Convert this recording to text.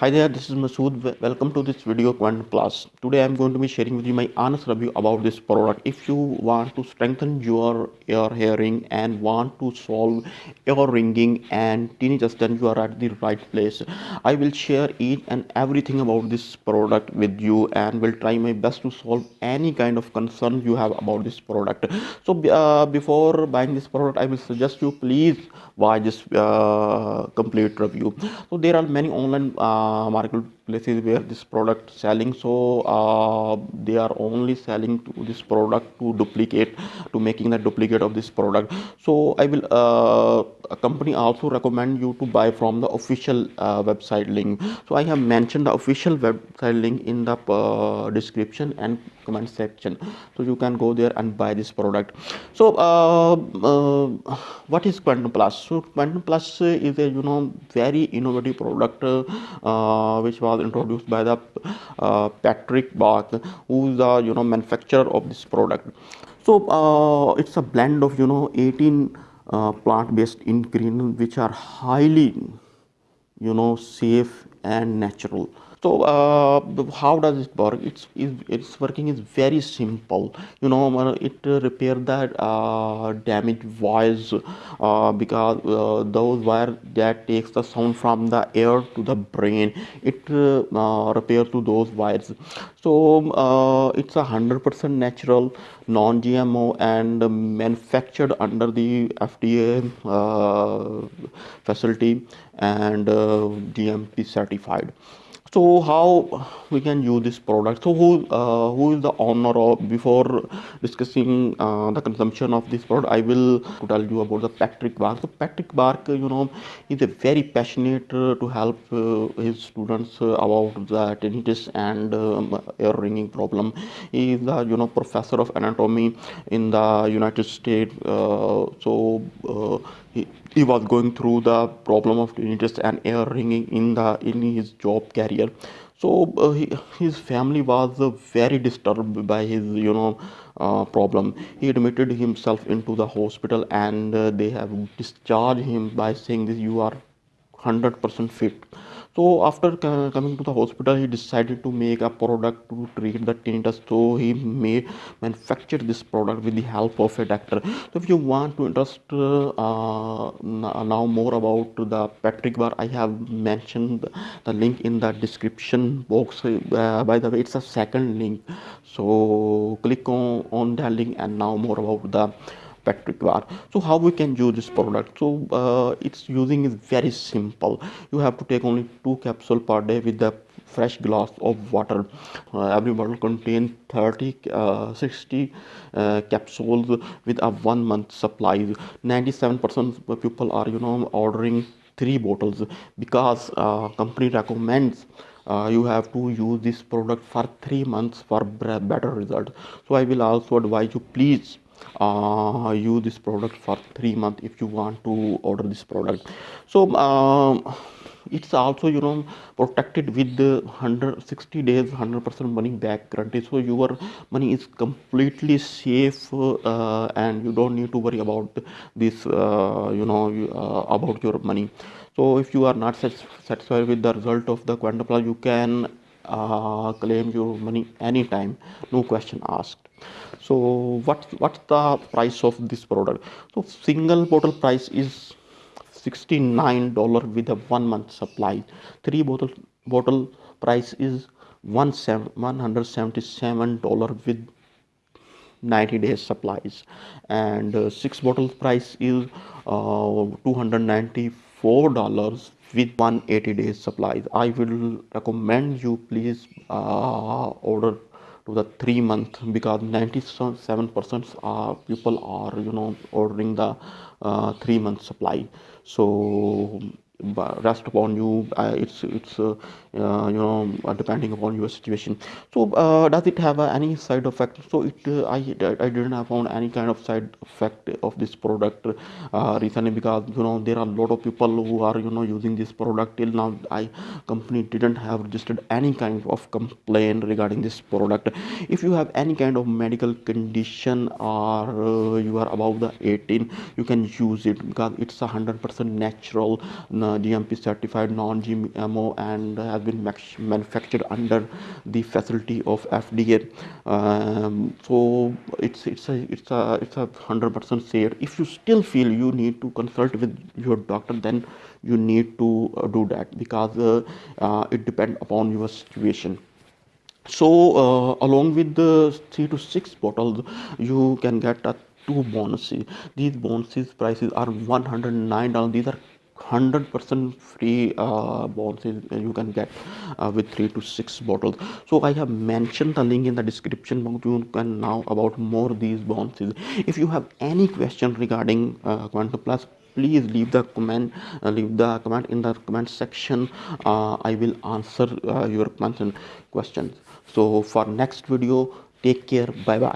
Hi there, this is Masood. Welcome to this video Quietum Plus. Today I'm going to be sharing with you my honest review about this product. If you want to strengthen your ear hearing and want to solve ear ringing and tinnitus, then you are at the right place. I will share each and everything about this product with you and will try my best to solve any kind of concern you have about this product. So uh, before buying this product, I will suggest you please watch this uh, complete review. So there are many online uh, Markel marketplaces where this product selling. So uh, they are only selling to this product to duplicate to making the duplicate of this product. So I will uh, a company also recommend you to buy from the official uh, website link. So I have mentioned the official website link in the uh, description and comment section. So you can go there and buy this product. So uh, uh, what is Quietum Plus? So Quietum Plus is a you know very innovative product uh, which was introduced by the uh, Patrick Bark, who is the you know manufacturer of this product. So uh, it's a blend of you know 18 uh, plant-based ingredients which are highly you know safe and natural so uh, how does it work? It's it's working is very simple. You know uh, it repair that uh, damaged wires uh, because uh, those wire that takes the sound from the air to the brain it uh, repair to those wires. So it's a hundred percent natural non-gmo and manufactured under the fda facility and gmp certified so how we can use this product? So who uh, who is the owner of before discussing uh, the consumption of this product i will tell you about the patrick bark. So patrick bark you know is a very passionate uh, to help uh, his students uh, about the tinnitus and um, ear ringing problem. He is the you know professor of anatomy in the united states uh, so he, he was going through the problem of tinnitus and ear ringing in the in his job career. So uh, he, his family was uh, very disturbed by his you know uh, problem. He admitted himself into the hospital and uh, they have discharged him by saying this you are 100% fit so after co- coming to the hospital he decided to make a product to treat the tinnitus. So he made manufacture this product with the help of a doctor. So if you want to interest uh, now more about the patrick bar i have mentioned the link in the description box. Uh, by the way it's a second link. So click on on that link and now more about the Bar so how we can use this product? So uh, its using is very simple. You have to take only two capsule per day with the fresh glass of water. Uh, every bottle contains 30 uh, 60 uh, capsules with a one month supply. 97% of people are you know ordering three bottles because uh, company recommends uh, you have to use this product for three months for better result. So i will also advise you please uh, use this product for three months if you want to order this product. So um, it's also you know protected with the 160 days 100% money back guarantee. So your money is completely safe uh, and you don't need to worry about this uh, you know uh, about your money. So if you are not satisfied with the result of the quietum you can uh, claim your money anytime. No question asked so what what's the price of this product? So single bottle price is $69 with a one month supply. Three bottle bottle price is one seven, $177 with 90 days supplies. And uh, six bottles price is uh, 294 dollars with 180 days supplies. I will recommend you please uh, order to the three month because 97 percent of people are you know ordering the uh, three month supply. So rest upon you uh, it's it's uh, uh, you know uh, depending upon your situation. So uh, does it have uh, any side effect? So it I, I didn't have found any kind of side effect of this product recently because you know there are a lot of people who are you know using this product till now. I company didn't have registered any kind of complaint regarding this product. If you have any kind of medical condition or you are above the 18 you can use it because it's a 100% natural GMP certified non-GMO and has been manufactured under the facility of FDA um, so it's it's a it's a it's a hundred percent safe. If you still feel you need to consult with your doctor then you need to uh, do that because uh, uh, it depends upon your situation. So uh, along with the three to six bottles you can get a two bonuses these bonuses prices are 109 dollars. These are 100% free uh, bonuses you can get uh, with three to six bottles. So i have mentioned the link in the description box. You can now about more these bonuses if you have any question regarding uh, quietum plus please leave the comment uh, leave the comment in the comment section. Uh, i will answer uh, your questions. So for next video take care. Bye bye